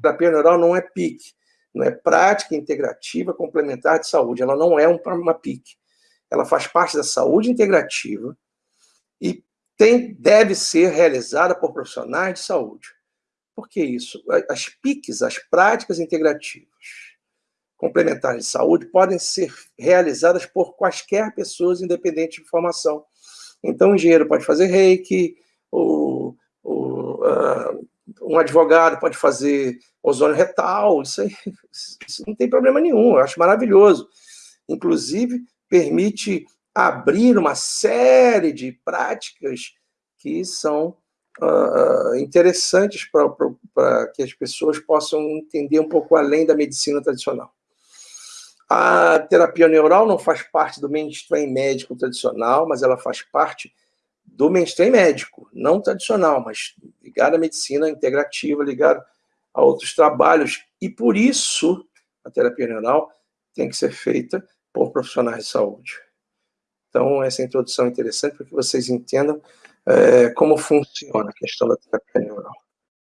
terapia neural não é PIC, não é prática integrativa complementar de saúde, ela não é uma PIC. Ela faz parte da saúde integrativa e tem, deve ser realizada por profissionais de saúde. Por que isso? As PICs, as práticas integrativas complementares de saúde, podem ser realizadas por quaisquer pessoas, independente de formação. Então, o engenheiro pode fazer reiki, o, o, uh, um advogado pode fazer ozônio retal, isso, aí, isso não tem problema nenhum, eu acho maravilhoso. Inclusive, permite abrir uma série de práticas que são uh, interessantes para que as pessoas possam entender um pouco além da medicina tradicional. A terapia neural não faz parte do mainstream médico tradicional, mas ela faz parte do mainstream médico, não tradicional, mas ligado à medicina integrativa, ligado a outros trabalhos. E por isso, a terapia neural tem que ser feita por profissionais de saúde. Então, essa introdução é interessante para que vocês entendam é, como funciona a questão da terapia neural.